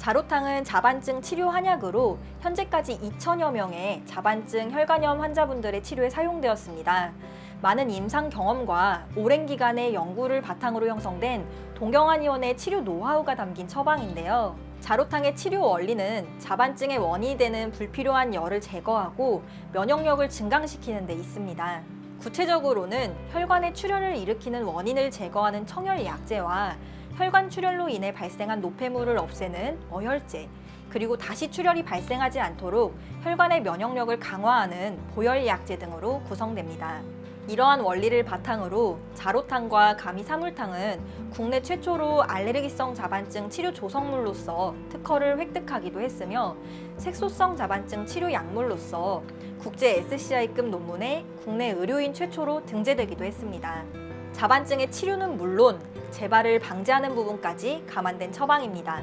자로탕은 자반증 치료 한약으로 현재까지 2천여 명의 자반증 혈관염 환자분들의 치료에 사용되었습니다. 많은 임상 경험과 오랜 기간의 연구를 바탕으로 형성된 동경한의원의 치료 노하우가 담긴 처방인데요. 자로탕의 치료 원리는 자반증의 원인이 되는 불필요한 열을 제거하고 면역력을 증강시키는 데 있습니다. 구체적으로는 혈관의 출혈을 일으키는 원인을 제거하는 청열 약제와 혈관 출혈로 인해 발생한 노폐물을 없애는 어혈제, 그리고 다시 출혈이 발생하지 않도록 혈관의 면역력을 강화하는 보혈약제 등으로 구성됩니다. 이러한 원리를 바탕으로 자로탕과 가미사물탕은 국내 최초로 알레르기성 자반증 치료 조성물로서 특허를 획득하기도 했으며 색소성 자반증 치료 약물로서 국제 SCI급 논문에 국내 의료인 최초로 등재되기도 했습니다. 자반증의 치료는 물론 재발을 방지하는 부분까지 감안된 처방입니다.